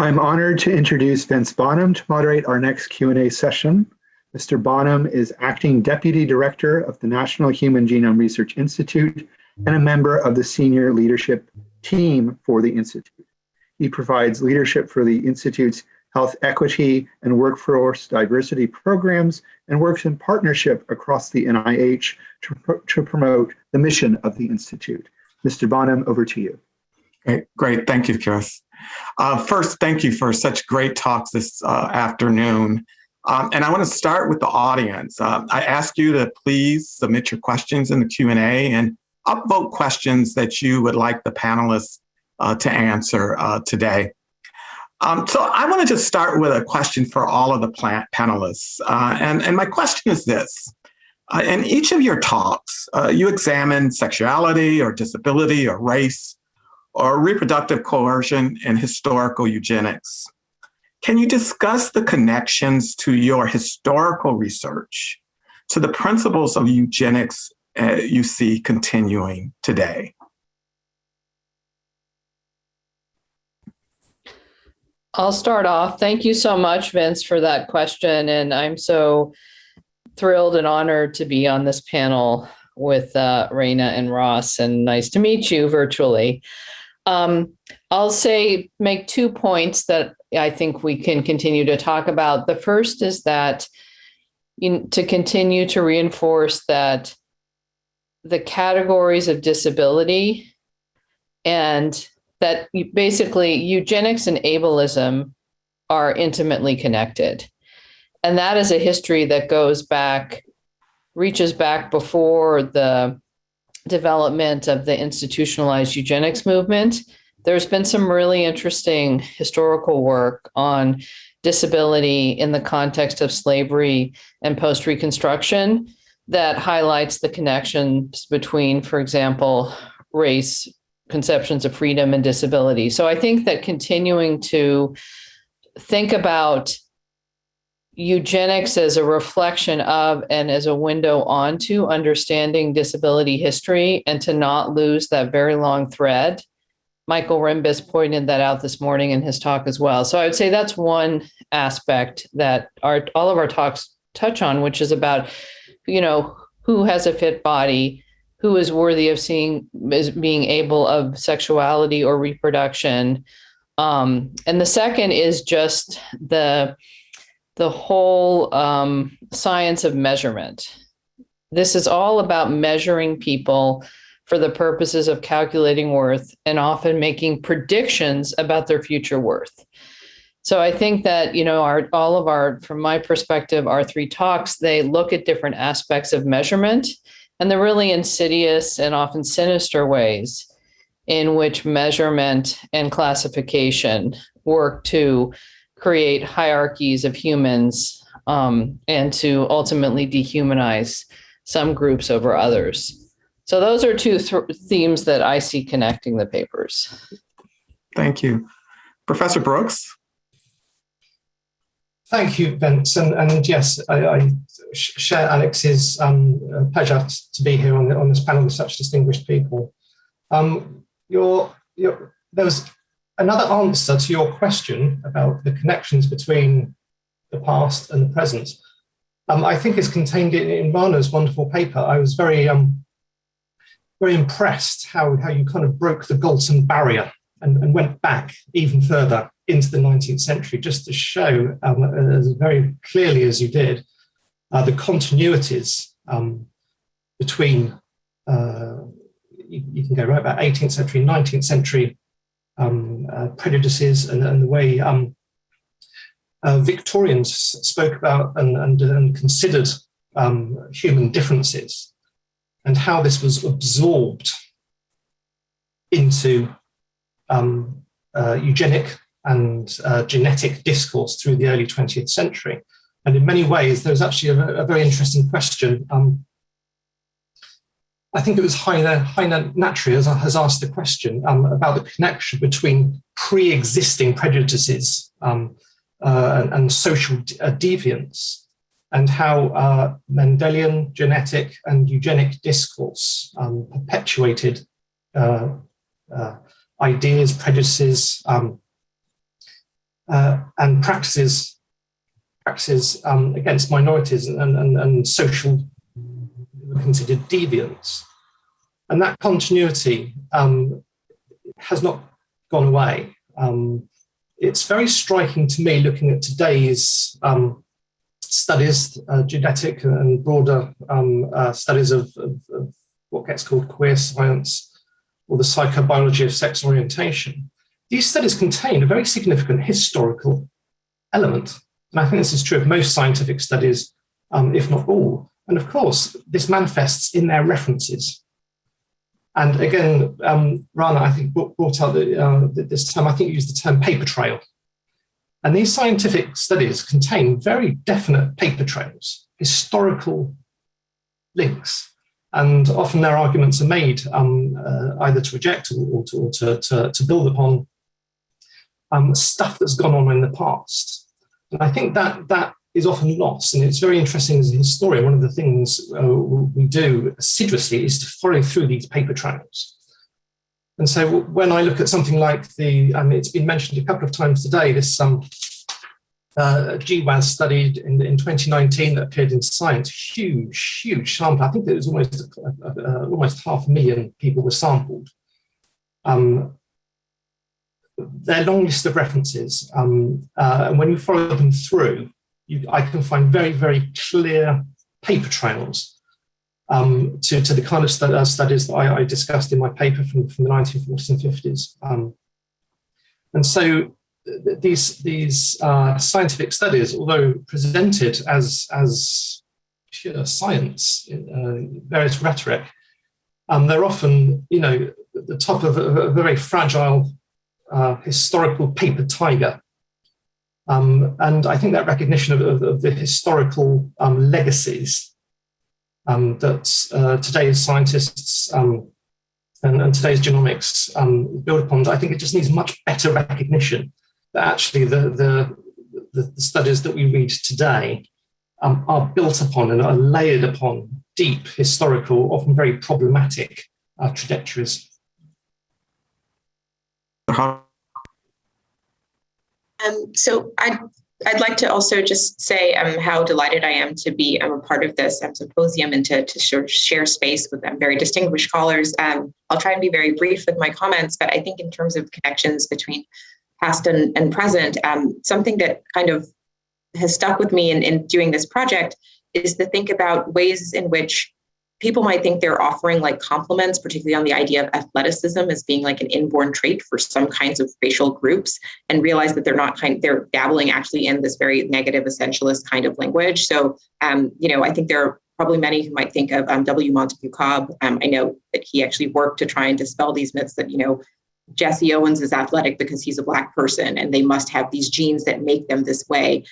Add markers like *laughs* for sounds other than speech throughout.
I'm honored to introduce Vince Bonham to moderate our next Q&A session. Mr. Bonham is Acting Deputy Director of the National Human Genome Research Institute and a member of the senior leadership team for the Institute. He provides leadership for the Institute's health equity and workforce diversity programs and works in partnership across the NIH to, to promote the mission of the Institute. Mr. Bonham, over to you. Great, great. Thank you, Chris. Uh, first, thank you for such great talks this uh, afternoon. Um, and I want to start with the audience. Uh, I ask you to please submit your questions in the Q&A and upvote questions that you would like the panelists uh, to answer uh, today. Um, so I want to just start with a question for all of the panelists. Uh, and, and my question is this. Uh, in each of your talks, uh, you examine sexuality or disability or race or reproductive coercion and historical eugenics. Can you discuss the connections to your historical research to the principles of eugenics uh, you see continuing today? I'll start off. Thank you so much, Vince, for that question. And I'm so thrilled and honored to be on this panel with uh, Rana and Ross, and nice to meet you virtually. Um, I'll say, make two points that I think we can continue to talk about. The first is that to continue to reinforce that the categories of disability and that basically eugenics and ableism are intimately connected. And that is a history that goes back, reaches back before the development of the institutionalized eugenics movement. There's been some really interesting historical work on disability in the context of slavery and post Reconstruction that highlights the connections between, for example, race, conceptions of freedom and disability. So I think that continuing to think about eugenics as a reflection of and as a window onto understanding disability history and to not lose that very long thread. Michael Rembis pointed that out this morning in his talk as well. So I would say that's one aspect that our all of our talks touch on, which is about, you know, who has a fit body, who is worthy of seeing as being able of sexuality or reproduction. Um, and the second is just the the whole um, science of measurement. This is all about measuring people for the purposes of calculating worth and often making predictions about their future worth. So I think that, you know, our all of our, from my perspective, our three talks, they look at different aspects of measurement and the really insidious and often sinister ways in which measurement and classification work to create hierarchies of humans um, and to ultimately dehumanize some groups over others. So those are two th themes that I see connecting the papers. Thank you. Professor Brooks? Thank you, Vince. And, and yes, I, I share Alex's um, pleasure to be here on, the, on this panel with such distinguished people. Um, your, your, there was another answer to your question about the connections between the past and the present. Um, I think is contained in, in Rana's wonderful paper. I was very, um, very impressed how, how you kind of broke the Galton barrier and, and went back even further into the 19th century just to show um, as very clearly as you did uh, the continuities um, between, uh, you, you, can go right back 18th century, 19th century prejudices and, and, the way um, uh, Victorians spoke about and, and, and considered um, human differences and how this was absorbed into um, uh, eugenic and uh, genetic discourse through the early 20th century. And in many ways, there's actually a, a very interesting question. Um, I think it was Heiner, Natri has, has asked the question um, about the connection between pre-existing prejudices um, uh, and, and, social uh, deviance and how uh, Mendelian, genetic and eugenic discourse um, perpetuated uh, uh, ideas, prejudices, um, uh, and practices practices um, against minorities and, and, and social considered deviants. And that continuity um, has not gone away. Um, it's very striking to me looking at today's um, studies, uh, genetic and broader um, uh, studies of, of, of, what gets called queer science or the psychobiology of sex orientation. These studies contain a very significant historical element. And I think this is true of most scientific studies, um, if not all. And of course, this manifests in their references. And again, um, Rana, I think, brought out the, uh, this term, I think used the term paper trail. And these scientific studies contain very definite paper trails, historical links. And often their arguments are made um, uh, either to reject or, or, to, or to, to, to, build upon um, stuff that's gone on in the past. And I think that that is often lost. And it's very interesting as a historian, one of the things uh, we do assiduously is to follow through these paper trails. And so when I look at something like the, mean, it's been mentioned a couple of times today, this um, uh, GWAS study in, in 2019 that appeared in Science, huge, huge sample. I think there was almost uh, uh, almost half a million people were sampled. Um, their long list of references, um, uh, and when you follow them through, you, I can find very, very clear paper trails um, to, to the kind of uh, studies that I, I, discussed in my paper from, from the 1940s and 50s. Um, and so these, these uh, scientific studies, although presented as, as pure science, uh, various rhetoric, um, they're often, you know, the top of a, a very fragile uh, historical paper tiger um, and I think that recognition of, of, of the historical um, legacies um, that uh, today's scientists um, and, and, today's genomics um, build upon, I think it just needs much better recognition that actually the, the, the, studies that we read today are built upon and are layered upon deep historical, often very problematic uh, trajectories. Um, so I'd, I'd like to also just say um, how delighted I am to be um, a part of this um, symposium and to, to share space with um, very distinguished scholars. Um, I'll try and be very brief with my comments, but I think in terms of connections between past and, and present, um, something that kind of has stuck with me in, in doing this project is to think about ways in which people might think they're offering like compliments, particularly on the idea of athleticism as being like an inborn trait for some kinds of racial groups, and realize that they're not kind they're dabbling actually in this very negative essentialist kind of language. So, um, you know, I think there are probably many who might think of um, W. Montague Cobb. Um, I know that he actually worked to try and dispel these myths that you know Jesse Owens is athletic because he's a black person and they must have these genes that make them this way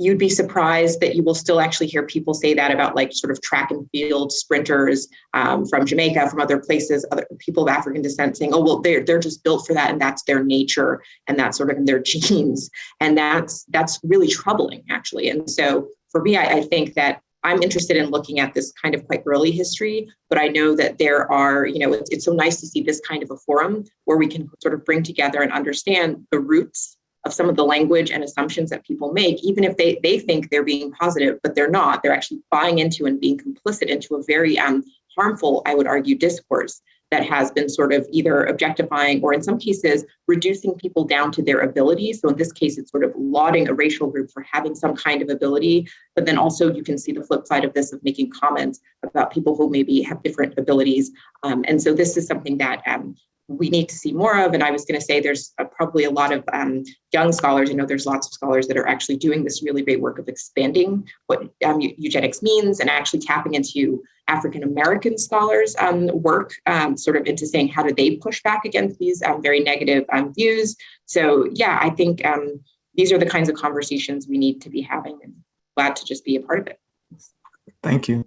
you'd be surprised that you will still actually hear people say that about like sort of track and field sprinters um, from Jamaica, from other places, other people of African descent saying, oh, well, they're, they're just built for that and that's their nature and that's sort of in their *laughs* genes. And that's, that's really troubling actually. And so for me, I, I think that I'm interested in looking at this kind of quite early history, but I know that there are, you know, it's, it's so nice to see this kind of a forum where we can sort of bring together and understand the roots of some of the language and assumptions that people make, even if they, they think they're being positive, but they're not. They're actually buying into and being complicit into a very um, harmful, I would argue, discourse that has been sort of either objectifying or in some cases reducing people down to their abilities. So in this case, it's sort of lauding a racial group for having some kind of ability, but then also you can see the flip side of this of making comments about people who maybe have different abilities. Um, and so this is something that um, we need to see more of. And I was going to say there's uh, probably a lot of um, young scholars. You know, there's lots of scholars that are actually doing this really great work of expanding what um, eugenics means and actually tapping into African American scholars' um, work, um, sort of into saying how do they push back against these um, very negative um, views. So yeah, I think these are the kinds of conversations we need to be having, and glad to just be a part of it. Thank you,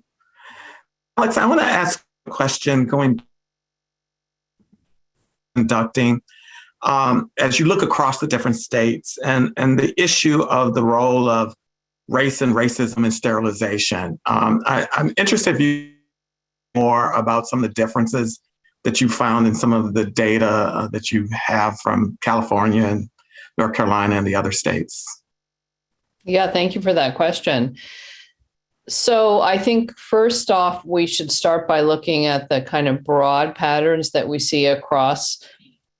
Alex. I want to ask a question going conducting um, as you look across the different states and, and the issue of the role of race and racism and sterilization. Um, I, am interested you more about some of the differences that you found in some of the data uh, that you have from California and North Carolina and the other states? Yeah, thank you for that question. So I think first off, we should start by looking at the kind of broad patterns that we see across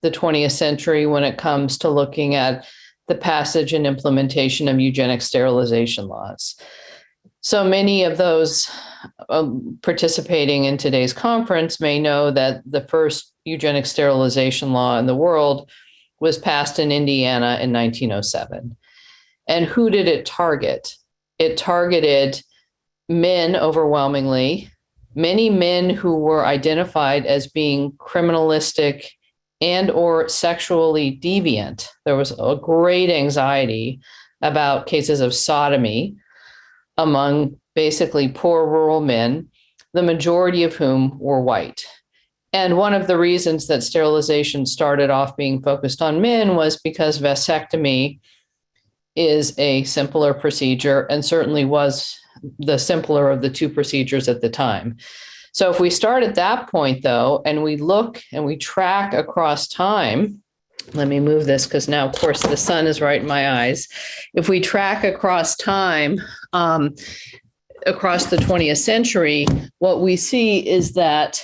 the 20th century when it comes to looking at the passage and implementation of eugenic sterilization laws. So many of those um, participating in today's conference may know that the first eugenic sterilization law in the world was passed in Indiana in 1907. And who did it target? It targeted men overwhelmingly, many men who were identified as being criminalistic and or sexually deviant. There was a great anxiety about cases of sodomy among basically poor rural men, the majority of whom were white. And one of the reasons that sterilization started off being focused on men was because vasectomy is a simpler procedure and certainly was the simpler of the two procedures at the time. So if we start at that point, though, and we look and we track across time, let me move this because now, of course, the sun is right in my eyes. If we track across time, um, across the 20th century, what we see is that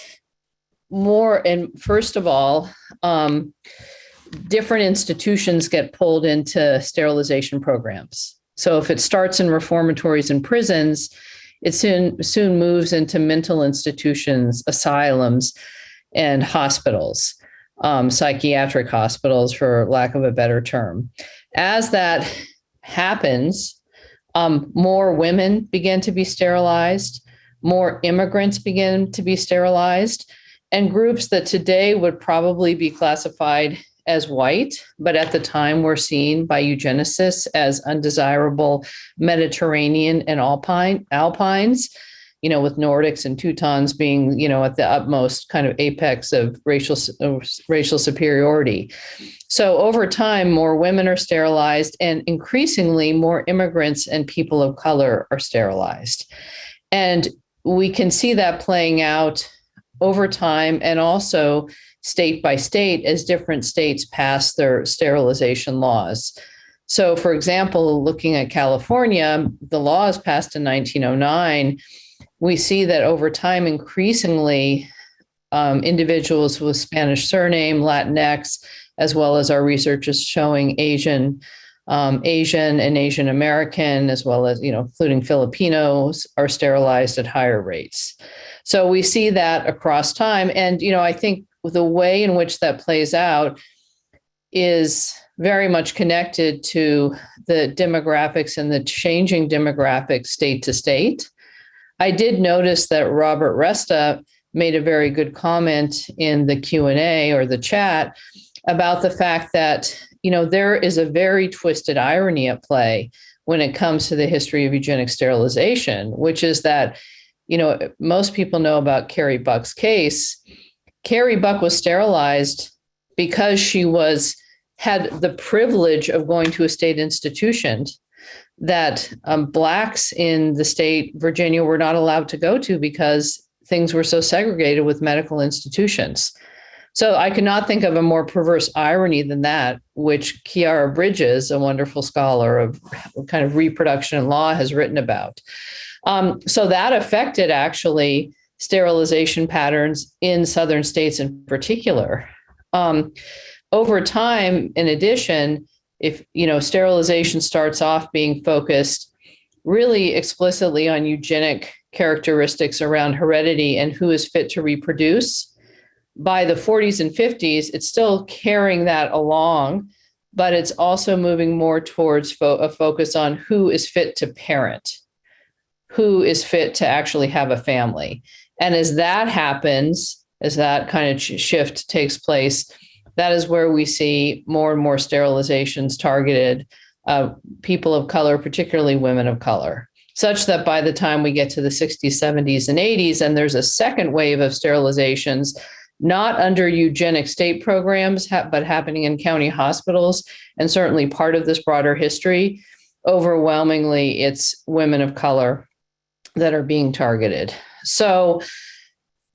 more, and first of all, um, different institutions get pulled into sterilization programs. So if it starts in reformatories and prisons, it soon soon moves into mental institutions, asylums, and hospitals, um, psychiatric hospitals, for lack of a better term. As that happens, um, more women begin to be sterilized, more immigrants begin to be sterilized, and groups that today would probably be classified as white, but at the time were seen by eugenicists as undesirable Mediterranean and alpine alpines, you know, with Nordics and Teutons being, you know, at the utmost kind of apex of racial uh, racial superiority. So over time, more women are sterilized, and increasingly more immigrants and people of color are sterilized, and we can see that playing out over time, and also state by state as different states pass their sterilization laws. So, for example, looking at California, the laws passed in 1909. We see that over time, increasingly, um, individuals with Spanish surname, Latinx, as well as our research is showing Asian, um, Asian and Asian American, as well as you know, including Filipinos, are sterilized at higher rates. So we see that across time, and you know, I think the way in which that plays out is very much connected to the demographics and the changing demographics state to state. I did notice that Robert Resta made a very good comment in the Q&A or the chat about the fact that you know there is a very twisted irony at play when it comes to the history of eugenic sterilization, which is that you know most people know about Carrie Buck's case, Carrie Buck was sterilized because she was had the privilege of going to a state institution that um, blacks in the state Virginia were not allowed to go to because things were so segregated with medical institutions. So I cannot think of a more perverse irony than that, which Khiara Bridges, a wonderful scholar of kind of reproduction law, has written about. Um, so that affected actually sterilization patterns in southern states in particular. Um, over time, in addition, if you know sterilization starts off being focused really explicitly on eugenic characteristics around heredity and who is fit to reproduce, by the 40s and 50s, it's still carrying that along, but it's also moving more towards fo- a focus on who is fit to parent, who is fit to actually have a family. And as that happens, as that kind of shift takes place, that is where we see more and more sterilizations targeted uh, people of color, particularly women of color, such that by the time we get to the 60s, 70s, and 80s, and there's a second wave of sterilizations, not under eugenic state programs, but happening in county hospitals, and certainly part of this broader history, overwhelmingly it's women of color that are being targeted. So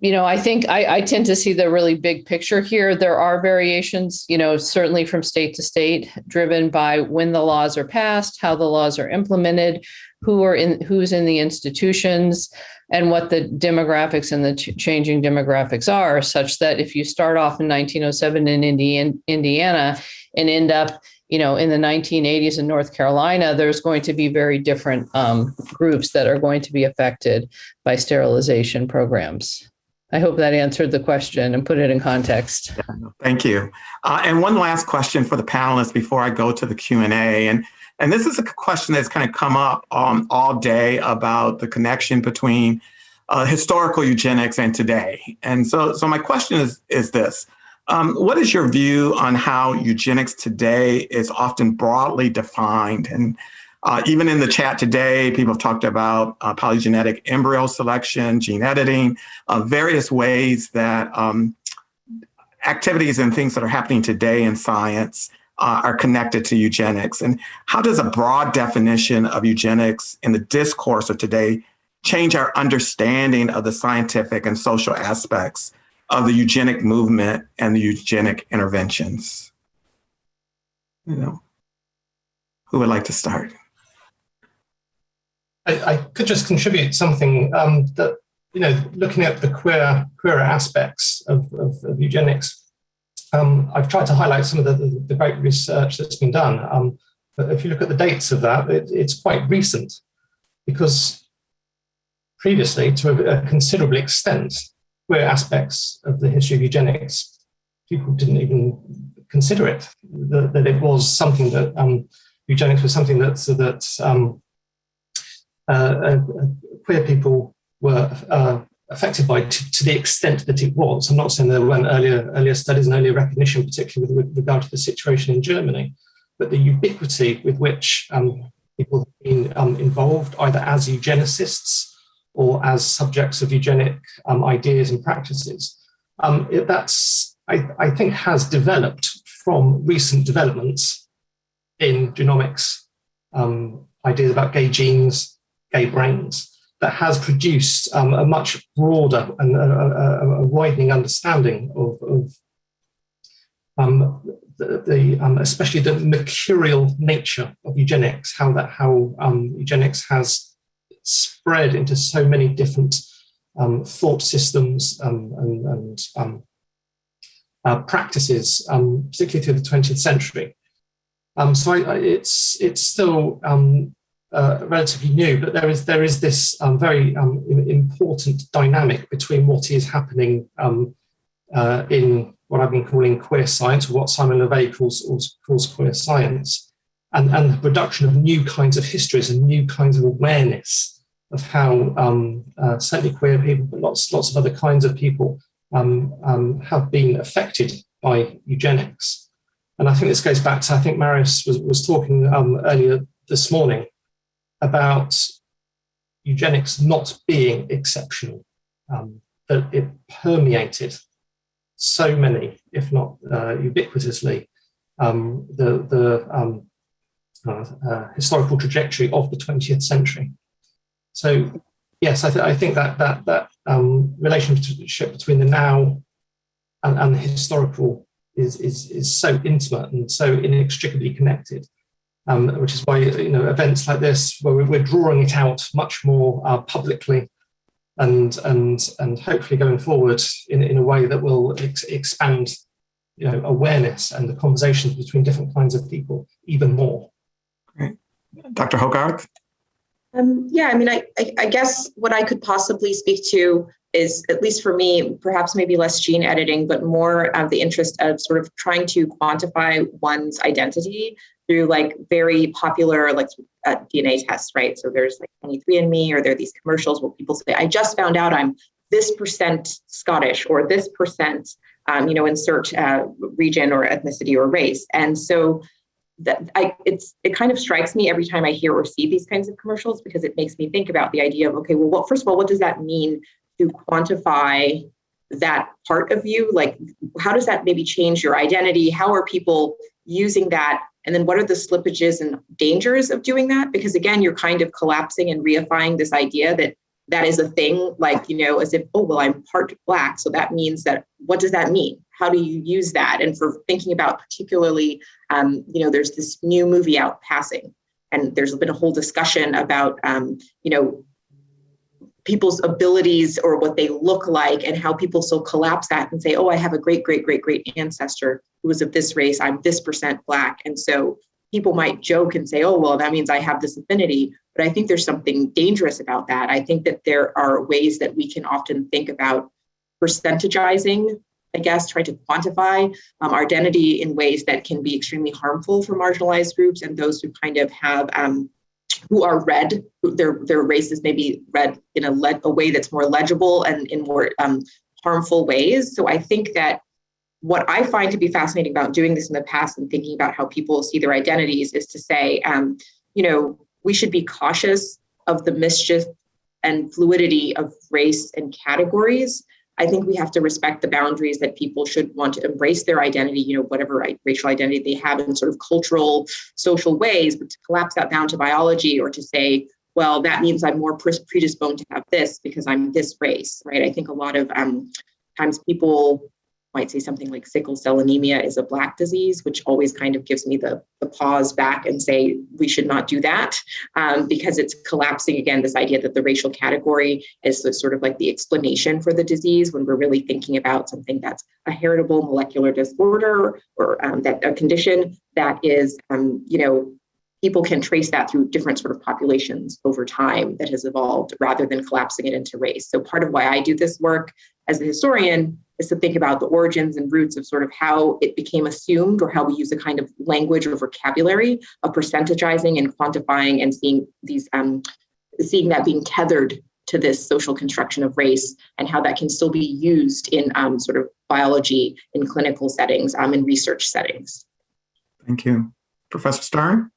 you know, I think I, I tend to see the really big picture here. There are variations, you know, certainly from state to state, driven by when the laws are passed, how the laws are implemented, who are in who's in the institutions, and what the demographics and the ch- changing demographics are. Such that if you start off in 1907 in Indiana, Indiana and end up you know, in the 1980s in North Carolina, there's going to be very different um, groups that are going to be affected by sterilization programs. I hope that answered the question and put it in context. Thank you. Uh, and one last question for the panelists before I go to the Q&A. And, and this is a question that's kind of come up um, all day about the connection between uh, historical eugenics and today. And so, so my question is, is this. Um, what is your view on how eugenics today is often broadly defined? And uh, even in the chat today, people have talked about uh, polygenetic embryo selection, gene editing, uh, various ways that um, activities and things that are happening today in science uh, are connected to eugenics. And how does a broad definition of eugenics in the discourse of today change our understanding of the scientific and social aspects of the eugenic movement and the eugenic interventions? You know, who would like to start? I, I could just contribute something um, that you know, looking at the queer queer aspects of, of, of eugenics. Um, I've tried to highlight some of the, the, the great research that's been done. Um, but if you look at the dates of that, it, it's quite recent because previously, to a, a considerable extent, queer aspects of the history of eugenics, people didn't even consider it, that, that it was something that um, eugenics was something that, that um, uh, uh, queer people were uh, affected by to, to, the extent that it was. I'm not saying there weren't earlier, earlier studies and earlier recognition, particularly with, with regard to the situation in Germany, but the ubiquity with which um, people have been um, involved, either as eugenicists or as subjects of eugenic um, ideas and practices. Um, it, that's, I, I, think, has developed from recent developments in genomics, um, ideas about gay genes, gay brains, that has produced um, a much broader and a, a, a widening understanding of, of um, the, the um, especially the mercurial nature of eugenics, how that how eugenics has spread into so many different um, thought systems um, and, and um, uh, practices, um, particularly through the 20th century. Um, so I, it's it's still um, uh, relatively new, but there is there is this very important dynamic between what is happening uh, in what I've been calling queer science, or what Simon LeVay calls, calls queer science, and, and the production of new kinds of histories and new kinds of awareness of how um, uh, certainly queer people, but lots, lots of other kinds of people um, um, have been affected by eugenics. And I think this goes back to, I think Marius was, was talking um, earlier this morning about eugenics not being exceptional, um, that it permeated so many, if not uh, ubiquitously, um, the, the uh, uh, historical trajectory of the 20th century. So yes, I, th I think that that that um, relationship between the now and, and the historical is, is is so intimate and so inextricably connected, um, which is why you know events like this, where we're, drawing it out much more uh, publicly, and and and hopefully going forward in in a way that will ex expand you know awareness and the conversations between different kinds of people even more. Dr. Hogarth? Um, yeah, I mean, I, I, I, guess what I could possibly speak to is, at least for me, perhaps maybe less gene editing, but more of the interest of sort of trying to quantify one's identity through like very popular like uh, DNA tests, right? So there's like 23andMe, or there are these commercials where people say, "I just found out I'm this percent Scottish or this percent." Um, you know, insert uh, region or ethnicity or race, and so that I it's it kind of strikes me every time I hear or see these kinds of commercials because it makes me think about the idea of okay, well, what first of all, what does that mean to quantify that part of you? Like, how does that maybe change your identity? How are people using that? And then what are the slippages and dangers of doing that? Because again, you're kind of collapsing and reifying this idea that that is a thing, like, you know, as if, oh, well, I'm part Black. So that means that, what does that mean? How do you use that? And for thinking about particularly, um, you know, there's this new movie out, Passing, and there's been a whole discussion about, um, you know, people's abilities or what they look like and how people so collapse that and say, oh, I have a great, great, great, great ancestor who was of this race. I'm this percent Black. And so people might joke and say, oh, well, that means I have this affinity. But I think there's something dangerous about that. I think that there are ways that we can often think about percentagizing, I guess, try to quantify um, our identity in ways that can be extremely harmful for marginalized groups and those who kind of have um, who are read, their their races may be read in a, a way that's more legible and in more um, harmful ways. So I think that what I find to be fascinating about doing this in the past and thinking about how people see their identities is to say, um, you know, we should be cautious of the mischief and fluidity of race and categories. I think we have to respect the boundaries that people should want to embrace their identity, you know, whatever racial identity they have in sort of cultural, social ways, but to collapse that down to biology or to say, well, that means I'm more predisposed to have this because I'm this race, right? I think a lot of um, times people might say something like sickle cell anemia is a black disease, which always kind of gives me the, the pause back and say we should not do that um, because it's collapsing again this idea that the racial category is the, sort of like the explanation for the disease when we're really thinking about something that's a heritable molecular disorder or um, that a condition that is, um, you know, people can trace that through different sort of populations over time that has evolved rather than collapsing it into race. So part of why I do this work as a historian is to think about the origins and roots of sort of how it became assumed or how we use a kind of language or vocabulary of percentagizing and quantifying and seeing these um, seeing that being tethered to this social construction of race and how that can still be used in um, sort of biology in clinical settings um, in research settings. Thank you. Professor Stern?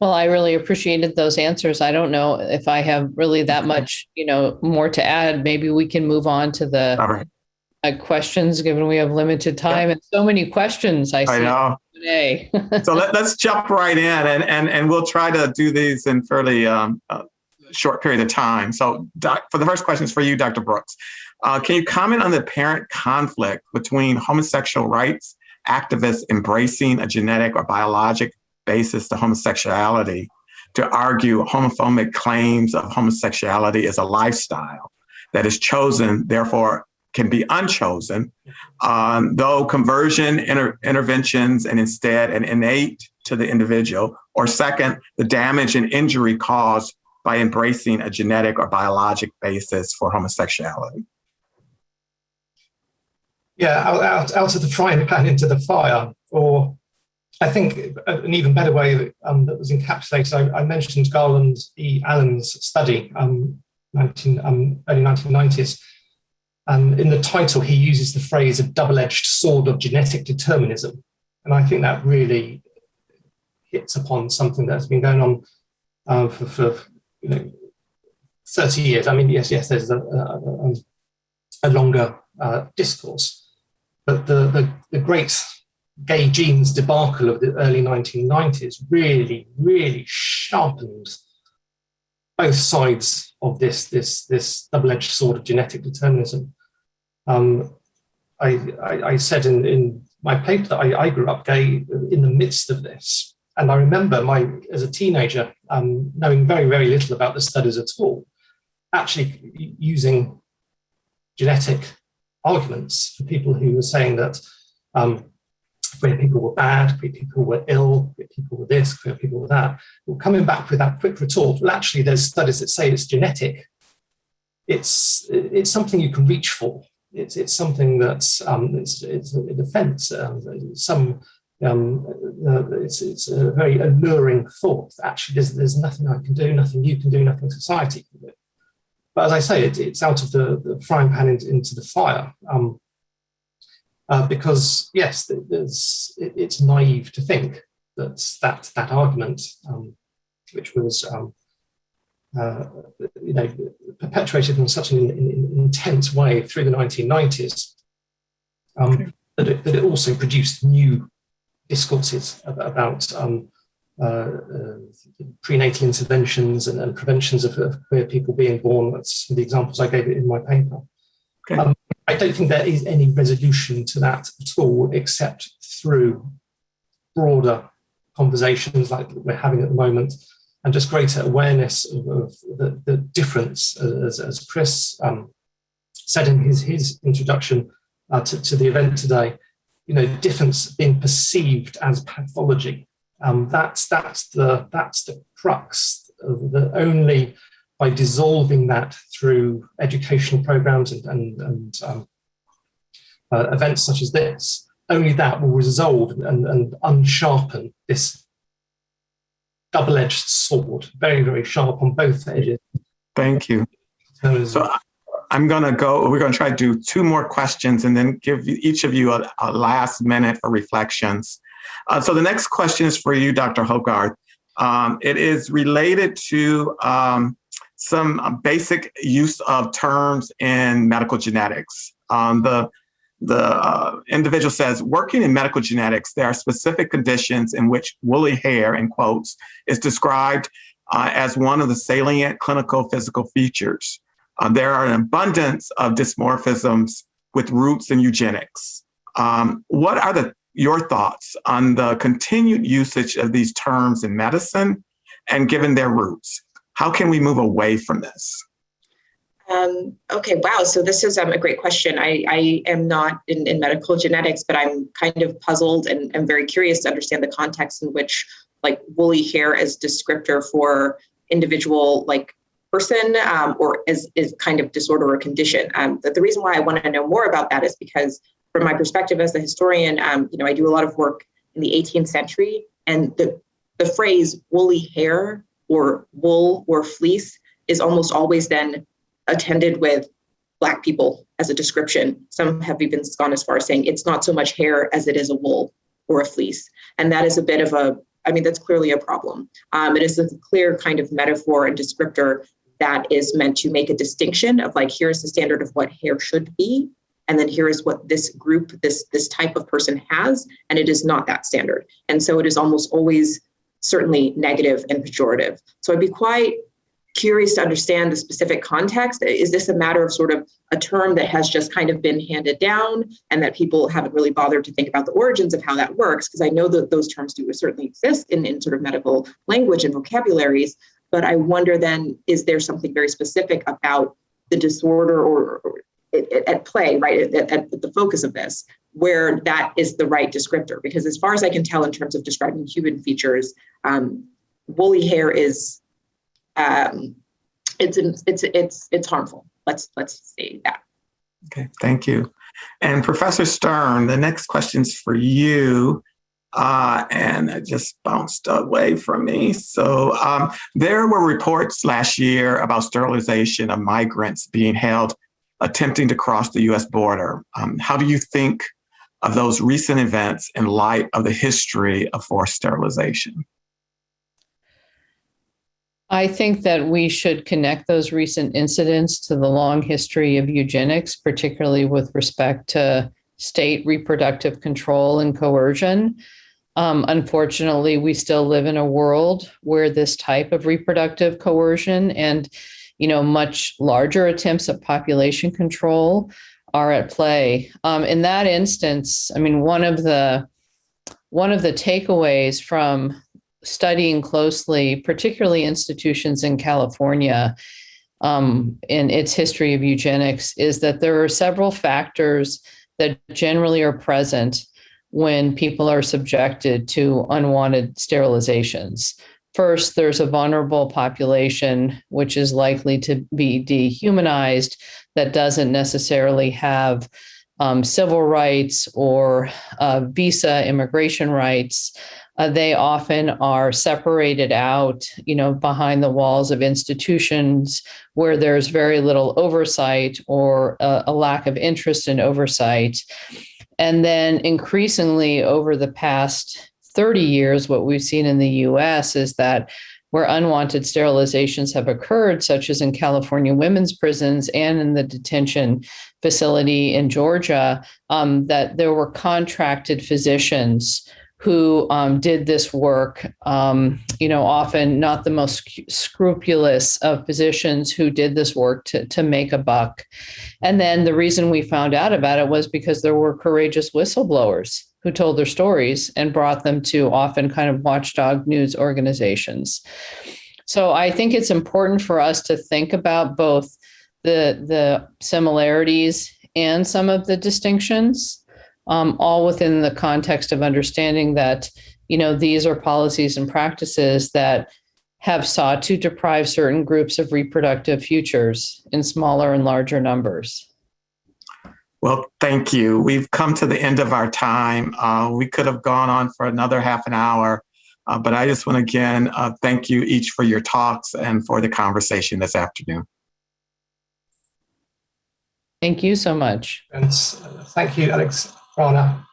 Well, I really appreciated those answers. I don't know if I have really that much, you know, more to add. Maybe we can move on to the right. uh, questions, given we have limited time and so many questions. I see I know. today. *laughs* So let, us jump right in and, and, and we'll try to do these in fairly um, uh, short period of time. So doc, for the first question is for you, Dr. Brooks. Uh, can you comment on the apparent conflict between homosexual rights activists embracing a genetic or biologic basis to homosexuality to argue homophobic claims of homosexuality as a lifestyle that is chosen, therefore can be unchosen, um, though conversion inter- interventions and instead an innate to the individual, or second, the damage and injury caused by embracing a genetic or biologic basis for homosexuality. Yeah, out, out, out of the frying pan into the fire, or I think an even better way um, that was encapsulated, I, I, mentioned Garland E. Allen's study, um, 19, um, early 1990s. And in the title, he uses the phrase a double-edged sword of genetic determinism. And I think that really hits upon something that's been going on uh, for, for you know, 30 years. I mean, yes, yes, there's a, a, a longer uh, discourse. But the, the, the great gay genes debacle of the early 1990s really, really sharpened both sides of this, this, this double-edged sword of genetic determinism. Um, I, I, I, said in, in my paper that I, I, grew up gay in the midst of this. And I remember my, as a teenager, um, knowing very, very little about the studies at all, actually using genetic arguments for people who were saying that um, queer people were bad, queer people were ill, queer people were this, queer people were that. Well, coming back with that quick retort, well, actually, there's studies that say it's genetic. It's, it's something you can reach for. It's, it's something that's um, it's, it's a defense. Um, some um, uh, it's, it's a very alluring thought. Actually, there's, there's nothing I can do, nothing you can do, nothing society can do. But as I say, it, it's out of the, the frying pan into, into the fire. Um, uh, because yes, it's naive to think that that, that argument, um, which was um, uh, you know, perpetuated in such an in, in, intense way through the 1990s, um, okay. that, it, that it also produced new discourses about um, uh, uh, prenatal interventions and, and preventions of, of, queer people being born. That's the examples I gave in my paper. Okay. I don't think there is any resolution to that at all, except through broader conversations like we're having at the moment, and just greater awareness of, of the, the, difference, as, as Chris um, said in his, his introduction uh, to, to the event today, you know, difference being perceived as pathology um, that's that's the that's the crux. Of the only by dissolving that through educational programs and and, and um, uh, events such as this, only that will resolve and, and unsharpen this double-edged sword, very very sharp on both edges. Thank you. So I'm going to go, we're going to try to do two more questions and then give each of you a, a last minute for reflections. Uh, so the next question is for you, Dr. Hogarth. Um, it is related to um, some basic use of terms in medical genetics. Um, the the uh, individual says, working in medical genetics, there are specific conditions in which woolly hair, in quotes, is described uh, as one of the salient clinical physical features. Uh, there are an abundance of dysmorphisms with roots in eugenics. Um, what are the your thoughts on the continued usage of these terms in medicine and given their roots. How can we move away from this? Um, okay, wow. So this is um, a great question. I, I am not in, in, medical genetics, but I'm kind of puzzled and I'm very curious to understand the context in which like woolly hair as descriptor for individual like person um, or is, is kind of disorder or condition. Um, the, the reason why I want to know more about that is because from my perspective as a historian, um, you know, I do a lot of work in the 18th century, and the the phrase woolly hair or wool or fleece is almost always then attended with black people as a description. Some have even gone as far as saying it's not so much hair as it is a wool or a fleece, and that is a bit of a I mean, that's clearly a problem. Um, it is a clear kind of metaphor and descriptor that is meant to make a distinction of like, here's the standard of what hair should be, and then here is what this group this this type of person has and it is not that standard and so it is almost always certainly negative and pejorative. So i'd be quite curious to understand the specific context. Is this a matter of sort of a term that has just kind of been handed down and that people haven't really bothered to think about the origins of how that works? Because i know that those terms do certainly exist in, in sort of medical language and vocabularies but i wonder then is there something very specific about the disorder or, or at play, right, at, at, the focus of this, where that is the right descriptor. Because as far as I can tell, in terms of describing human features, um, woolly hair is um, it's it's it's it's harmful. Let's let's say that. Okay, thank you. And Professor Stern, the next question's for you. Uh, and it just bounced away from me. So um, there were reports last year about sterilization of migrants being held attempting to cross the US border. Um, how do you think of those recent events in light of the history of forced sterilization? I think that we should connect those recent incidents to the long history of eugenics, particularly with respect to state reproductive control and coercion. Um, unfortunately, we still live in a world where this type of reproductive coercion and you know, much larger attempts at population control are at play. Um, in that instance, I mean, one of the one of the takeaways from studying closely, particularly institutions in California, um, in its history of eugenics, is that there are several factors that generally are present when people are subjected to unwanted sterilizations. First, there's a vulnerable population, which is likely to be dehumanized, that doesn't necessarily have um, civil rights or uh, visa immigration rights. Uh, they often are separated out, you know, behind the walls of institutions where there's very little oversight or a, a lack of interest in oversight. And then increasingly over the past 30 years, what we've seen in the US is that where unwanted sterilizations have occurred, such as in California women's prisons and in the detention facility in Georgia, um, that there were contracted physicians who um, did this work, um, you know, often not the most scrupulous of physicians who did this work to, to make a buck. And then the reason we found out about it was because there were courageous whistleblowers who told their stories and brought them to often kind of watchdog news organizations. So I think it's important for us to think about both the the similarities and some of the distinctions, um, all within the context of understanding that you know these are policies and practices that have sought to deprive certain groups of reproductive futures in smaller and larger numbers. Well, thank you. We've come to the end of our time. Uh, we could have gone on for another half an hour, uh, but I just want to again uh, thank you each for your talks and for the conversation this afternoon. Thank you so much. And thank you, Alex Rana.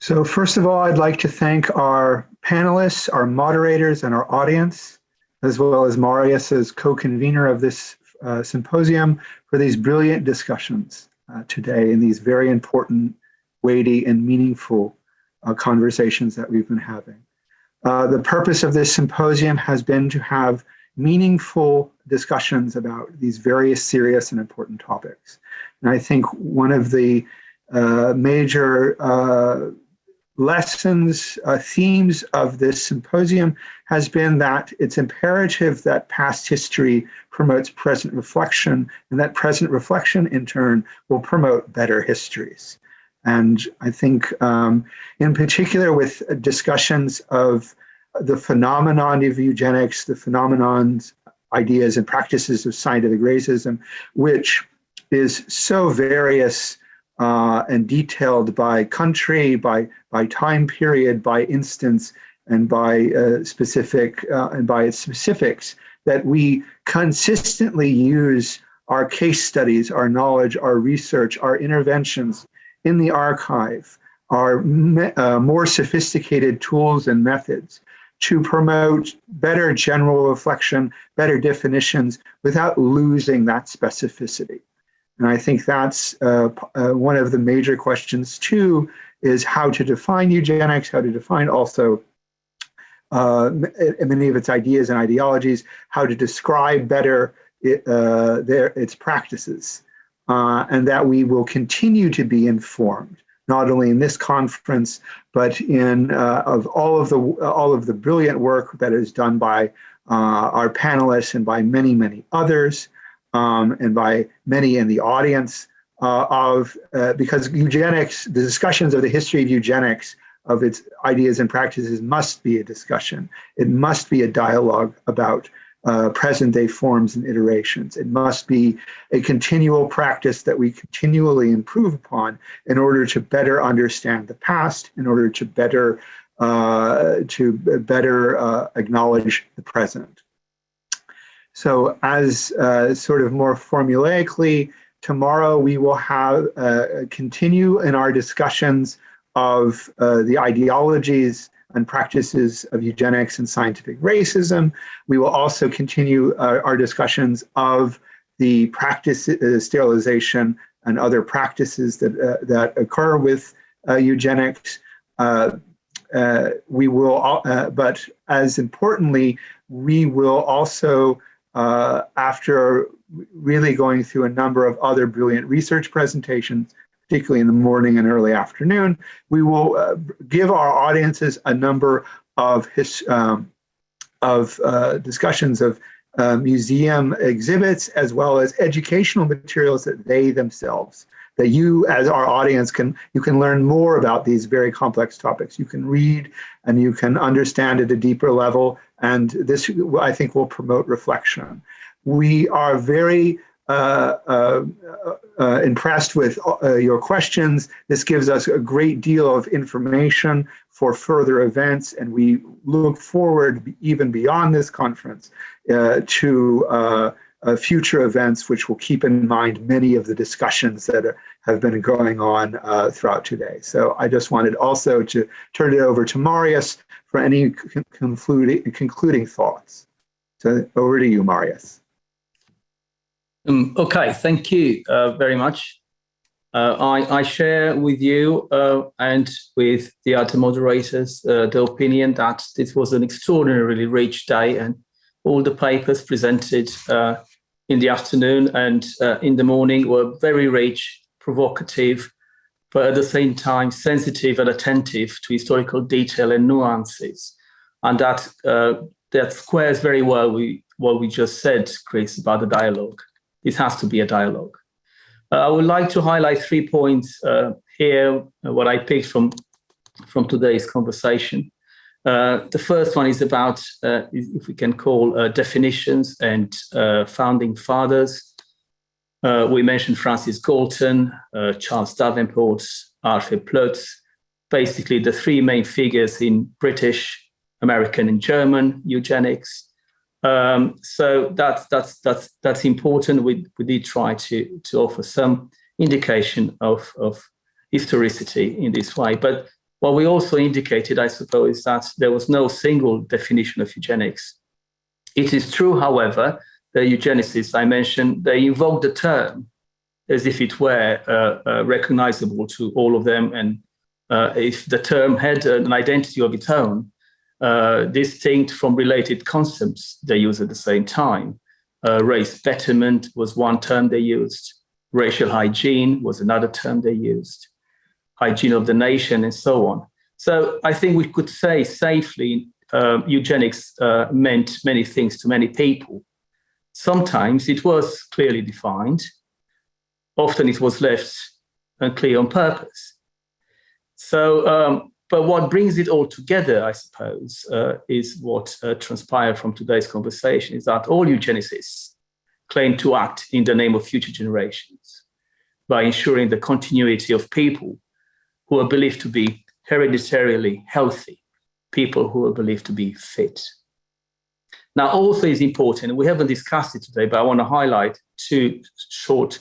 So first of all, I'd like to thank our panelists, our moderators, and our audience, as well as Marius as co-convener of this uh, symposium for these brilliant discussions uh, today in these very important, weighty, and meaningful uh, conversations that we've been having. Uh, the purpose of this symposium has been to have meaningful discussions about these various serious and important topics. And I think one of the uh, major uh, lessons, uh, themes of this symposium has been that it's imperative that past history promotes present reflection and that present reflection in turn will promote better histories. And I think um, in particular with discussions of the phenomenon of eugenics, the phenomenons, ideas and practices of scientific racism, which is so various uh, and detailed by country, by, by time period, by instance, and by uh, specific uh, and by its specifics that we consistently use our case studies, our knowledge, our research, our interventions in the archive, our uh, more sophisticated tools and methods to promote better general reflection, better definitions without losing that specificity. And I think that's uh, uh, one of the major questions too, is how to define eugenics, how to define also uh, many of its ideas and ideologies, how to describe better it, uh, their, its practices, uh, and that we will continue to be informed not only in this conference, but in uh, of all of the all of the brilliant work that is done by our panelists and by many, many others, um, and by many in the audience uh, of, uh, because eugenics, the discussions of the history of eugenics, of its ideas and practices must be a discussion. It must be a dialogue about uh, present day forms and iterations. It must be a continual practice that we continually improve upon in order to better understand the past, in order to better uh, to better uh, acknowledge the present. So as uh, sort of more formulaically, tomorrow we will have uh, continue in our discussions of uh, the ideologies and practices of eugenics and scientific racism. We will also continue uh, our discussions of the practice uh, sterilization and other practices that, uh, that occur with eugenics. We will, but as importantly, we will also, after really going through a number of other brilliant research presentations, particularly in the morning and early afternoon. We will uh, give our audiences a number of his, um, of uh, discussions of uh, museum exhibits as well as educational materials that they themselves that you as our audience can you can learn more about these very complex topics you can read and you can understand at a deeper level and this i think will promote reflection we are very uh, uh, uh, impressed with your questions. This gives us a great deal of information for further events, and we look forward even beyond this conference to uh, future events, which will keep in mind many of the discussions that are, have been going on uh, throughout today. So I just wanted also to turn it over to Marius for any concluding, concluding thoughts. So over to you, Marius. Um, okay, thank you uh, very much. Uh, I, I, share with you uh, and with the other moderators uh, the opinion that this was an extraordinarily rich day and all the papers presented uh, in the afternoon and uh, in the morning were very rich, provocative, but at the same time sensitive and attentive to historical detail and nuances. And that, uh, that squares very well with what we just said, Chris, about the dialogue. This has to be a dialogue. Uh, I would like to highlight three points uh, here, what I picked from, from today's conversation. Uh, the first one is about, uh, if we can call uh, definitions and founding fathers. we mentioned Francis Galton, Charles Davenport, Arthur Ploetz, basically the three main figures in British, American and German eugenics. Um, so that's that's that's that's important. We we did try to to offer some indication of of historicity in this way, but what we also indicated, I suppose, is that there was no single definition of eugenics. It is true, however, the eugenicists I mentioned, they invoked the term as if it were uh, uh, recognizable to all of them. And uh, if the term had an identity of its own, uh, distinct from related concepts they use at the same time. Uh, race betterment was one term they used. Racial hygiene was another term they used. Hygiene of the nation and so on. So I think we could say safely uh, eugenics uh, meant many things to many people. Sometimes it was clearly defined. Often it was left unclear on purpose. So um, but what brings it all together, I suppose, uh, is what uh, transpired from today's conversation is that all eugenicists claim to act in the name of future generations by ensuring the continuity of people who are believed to be hereditarily healthy, people who are believed to be fit. Now, also is important, we haven't discussed it today, but I want to highlight two short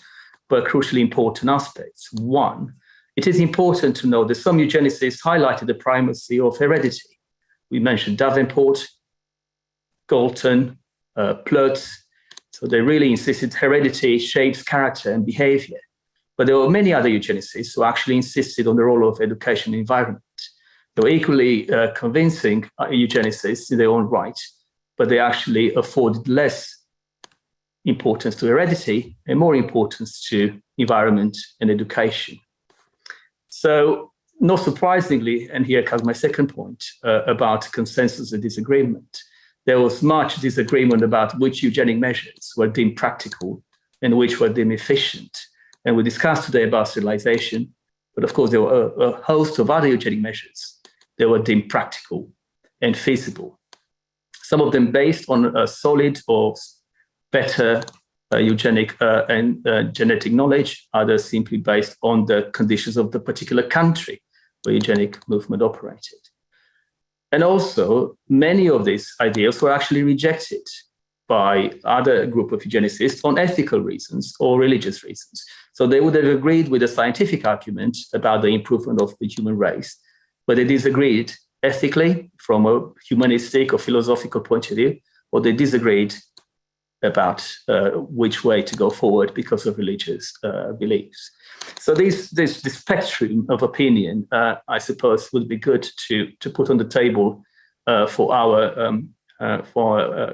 but crucially important aspects. One, it is important to know that some eugenicists highlighted the primacy of heredity. We mentioned Davenport, Galton, uh. So they really insisted heredity shapes character and behavior. But there were many other eugenicists who actually insisted on the role of education and environment. They were equally uh, convincing uh, eugenicists in their own right, but they actually afforded less importance to heredity and more importance to environment and education. So not surprisingly, and here comes my second point uh, about consensus and disagreement, there was much disagreement about which eugenic measures were deemed practical and which were deemed efficient. And we discussed today about sterilization, but of course there were a, a host of other eugenic measures that were deemed practical and feasible. Some of them based on a solid or better uh, eugenic uh, and uh, genetic knowledge, others simply based on the conditions of the particular country where eugenic movement operated. And also, many of these ideas were actually rejected by other group of eugenicists on ethical reasons or religious reasons. So they would have agreed with the scientific argument about the improvement of the human race, but they disagreed ethically from a humanistic or philosophical point of view, or they disagreed about uh, which way to go forward because of religious uh, beliefs. So this, this, this spectrum of opinion, uh, I suppose, would be good to, to put on the table uh, for our, um, uh, for uh,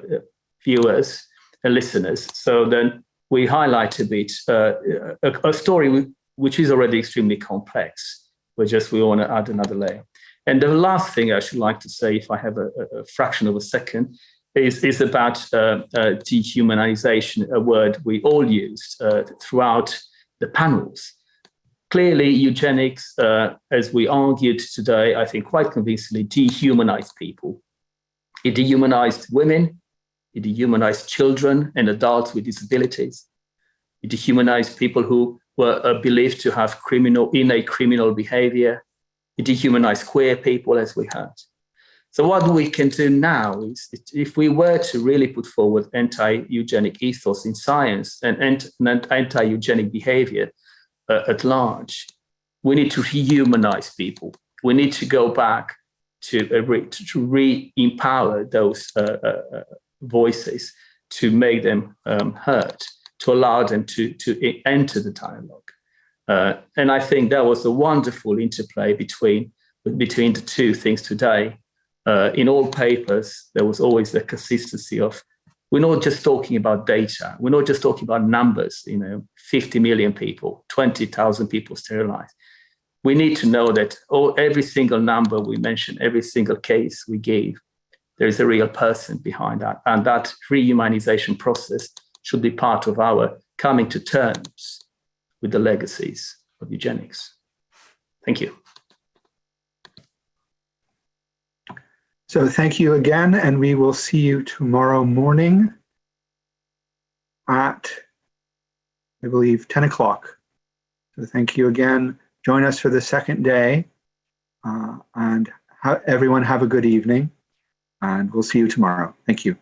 viewers and listeners. So then we highlight a bit a, a, story which is already extremely complex, but just we want to add another layer. And the last thing I should like to say, if I have a, a fraction of a second, is, is about uh, uh, dehumanization, a word we all used uh, throughout the panels. Clearly, eugenics, uh, as we argued today, I think quite convincingly dehumanized people. It dehumanized women, it dehumanized children and adults with disabilities. It dehumanized people who were uh, believed to have criminal, innate criminal behavior. It dehumanized queer people, as we heard. So what we can do now is if we were to really put forward anti-eugenic ethos in science and anti-eugenic behavior uh, at large, we need to rehumanize people. We need to go back to, uh, to re-empower those uh, uh, uh, voices to make them um, heard, to allow them to, to enter the dialogue. Uh, and I think that was a wonderful interplay between between the two things today. Uh, in all papers, there was always the consistency of we're not just talking about data. We're not just talking about numbers, you know, 50 million people, 20,000 people sterilized. We need to know that all, every single number we mention, every single case we gave, there is a real person behind that. And that rehumanization process should be part of our coming to terms with the legacies of eugenics. Thank you. So thank you again, and we will see you tomorrow morning at, I believe, 10 o'clock. So thank you again. Join us for the second day, uh, and ha everyone have a good evening, and we'll see you tomorrow. Thank you.